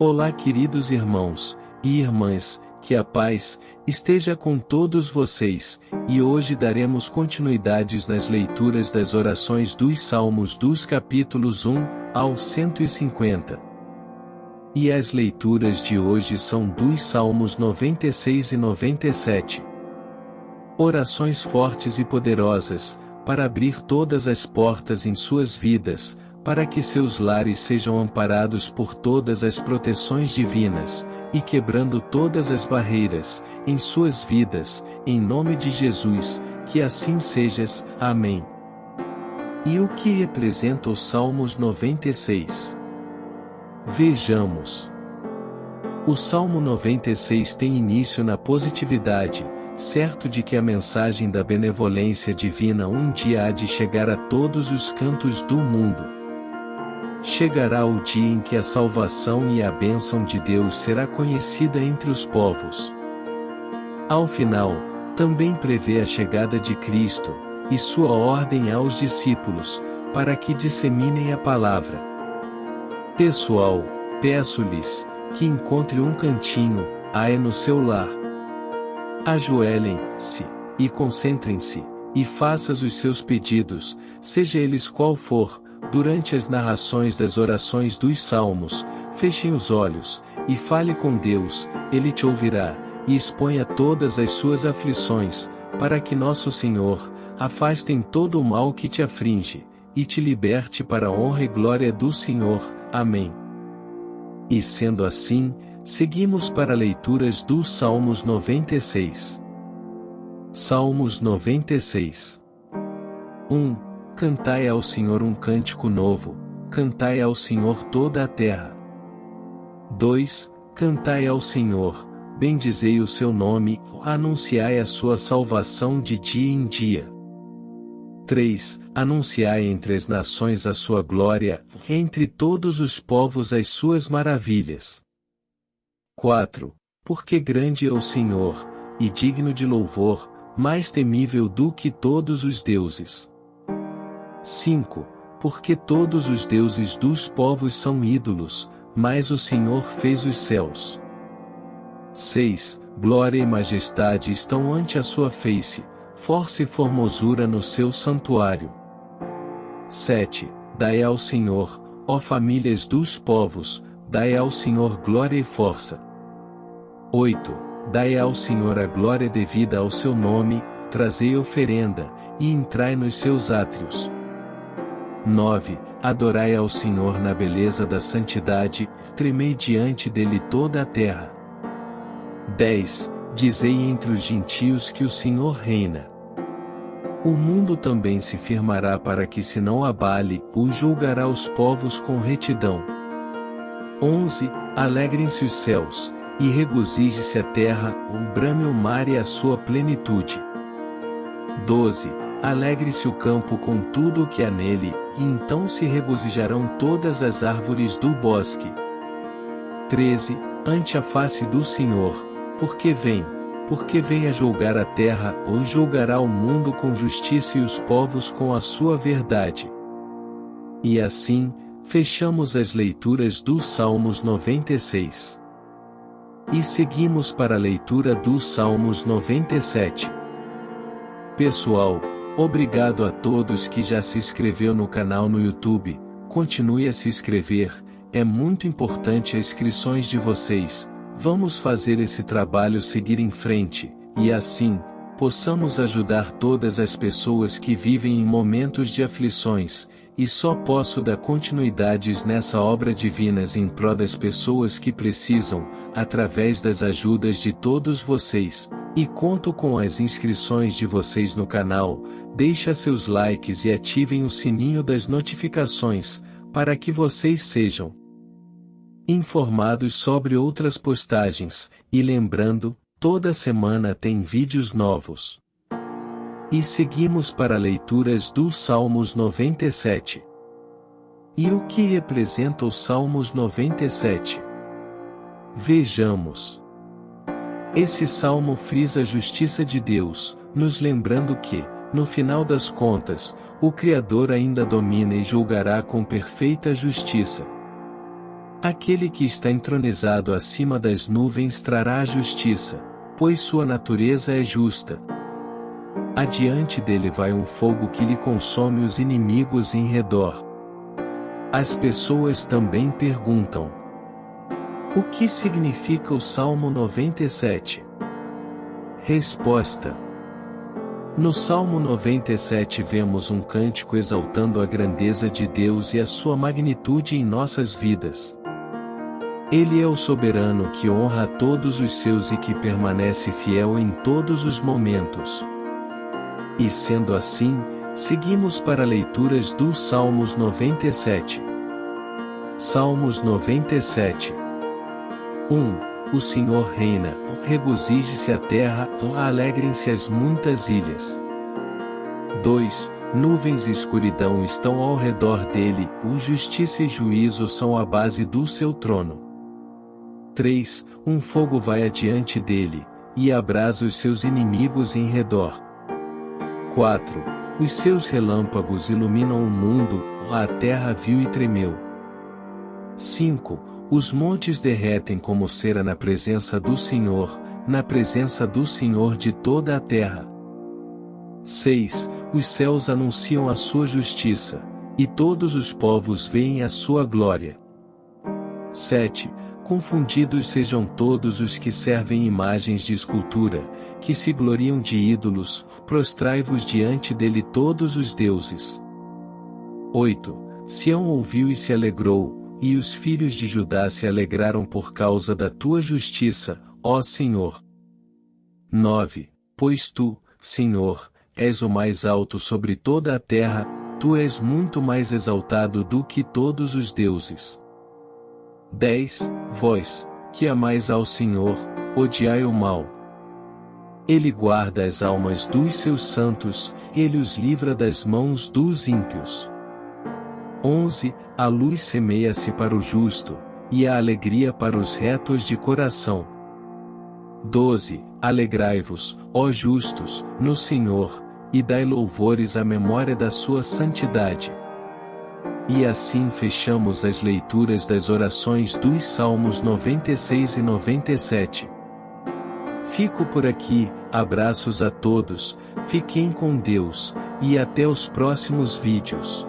Olá queridos irmãos e irmãs, que a paz esteja com todos vocês, e hoje daremos continuidades nas leituras das orações dos Salmos dos capítulos 1 ao 150. E as leituras de hoje são dos Salmos 96 e 97. Orações fortes e poderosas, para abrir todas as portas em suas vidas, para que seus lares sejam amparados por todas as proteções divinas, e quebrando todas as barreiras, em suas vidas, em nome de Jesus, que assim sejas. Amém. E o que representa os Salmos 96? Vejamos. O Salmo 96 tem início na positividade, certo de que a mensagem da benevolência divina um dia há de chegar a todos os cantos do mundo. Chegará o dia em que a salvação e a bênção de Deus será conhecida entre os povos. Ao final, também prevê a chegada de Cristo, e sua ordem aos discípulos, para que disseminem a palavra. Pessoal, peço-lhes, que encontre um cantinho, aé no seu lar. Ajoelhem-se, e concentrem-se, e faças os seus pedidos, seja eles qual for, Durante as narrações das orações dos salmos, fechem os olhos, e fale com Deus, Ele te ouvirá, e exponha todas as suas aflições, para que nosso Senhor, afastem todo o mal que te afringe, e te liberte para a honra e glória do Senhor. Amém. E sendo assim, seguimos para leituras dos Salmos 96. Salmos 96 1. Cantai ao Senhor um cântico novo, cantai ao Senhor toda a terra. 2. Cantai ao Senhor, bendizei o seu nome, anunciai a sua salvação de dia em dia. 3. Anunciai entre as nações a sua glória, entre todos os povos as suas maravilhas. 4. Porque grande é o Senhor, e digno de louvor, mais temível do que todos os deuses. 5. Porque todos os deuses dos povos são ídolos, mas o Senhor fez os céus. 6. Glória e majestade estão ante a sua face, força e formosura no seu santuário. 7. Dai ao Senhor, ó famílias dos povos, dai ao Senhor glória e força. 8. Dai ao Senhor a glória devida ao seu nome, trazei oferenda, e entrai nos seus átrios. 9. Adorai ao Senhor na beleza da santidade, tremei diante dele toda a terra. 10. Dizei entre os gentios que o Senhor reina. O mundo também se firmará para que se não abale, o julgará os povos com retidão. 11. Alegrem-se os céus, e regozije-se a terra, o brame o mar e a sua plenitude. 12 Alegre-se o campo com tudo o que há nele, e então se regozijarão todas as árvores do bosque. 13. Ante a face do Senhor, porque vem, porque vem a julgar a terra, ou julgará o mundo com justiça e os povos com a sua verdade. E assim, fechamos as leituras dos Salmos 96. E seguimos para a leitura dos Salmos 97. Pessoal, Obrigado a todos que já se inscreveu no canal no YouTube, continue a se inscrever, é muito importante as inscrições de vocês, vamos fazer esse trabalho seguir em frente, e assim, possamos ajudar todas as pessoas que vivem em momentos de aflições, e só posso dar continuidades nessa obra divinas em prol das pessoas que precisam, através das ajudas de todos vocês, e conto com as inscrições de vocês no canal, deixa seus likes e ativem o sininho das notificações, para que vocês sejam informados sobre outras postagens, e lembrando, toda semana tem vídeos novos. E seguimos para leituras dos Salmos 97. E o que representa os Salmos 97? Vejamos. Esse salmo frisa a justiça de Deus, nos lembrando que, no final das contas, o Criador ainda domina e julgará com perfeita justiça. Aquele que está entronizado acima das nuvens trará a justiça, pois sua natureza é justa. Adiante dele vai um fogo que lhe consome os inimigos em redor. As pessoas também perguntam: O que significa o Salmo 97? Resposta: No Salmo 97 vemos um cântico exaltando a grandeza de Deus e a sua magnitude em nossas vidas. Ele é o soberano que honra todos os seus e que permanece fiel em todos os momentos. E sendo assim, seguimos para leituras dos Salmos 97. Salmos 97 1. O Senhor reina, regozije-se a terra, alegrem-se as muitas ilhas. 2. Nuvens e escuridão estão ao redor dele, o justiça e juízo são a base do seu trono. 3. Um fogo vai adiante dele, e abrasa os seus inimigos em redor. 4. Os seus relâmpagos iluminam o mundo, a terra viu e tremeu. 5. Os montes derretem como cera na presença do Senhor, na presença do Senhor de toda a terra. 6. Os céus anunciam a sua justiça, e todos os povos veem a sua glória. 7 confundidos sejam todos os que servem imagens de escultura, que se gloriam de ídolos, prostrai-vos diante dele todos os deuses. 8. Sião ouviu e se alegrou, e os filhos de Judá se alegraram por causa da tua justiça, ó Senhor. 9. Pois tu, Senhor, és o mais alto sobre toda a terra, tu és muito mais exaltado do que todos os deuses. 10. Vós, que amais ao Senhor, odiai o mal. Ele guarda as almas dos seus santos, ele os livra das mãos dos ímpios. 11. A luz semeia-se para o justo, e a alegria para os retos de coração. 12. Alegrai-vos, ó justos, no Senhor, e dai louvores à memória da sua santidade. E assim fechamos as leituras das orações dos Salmos 96 e 97. Fico por aqui, abraços a todos, fiquem com Deus, e até os próximos vídeos.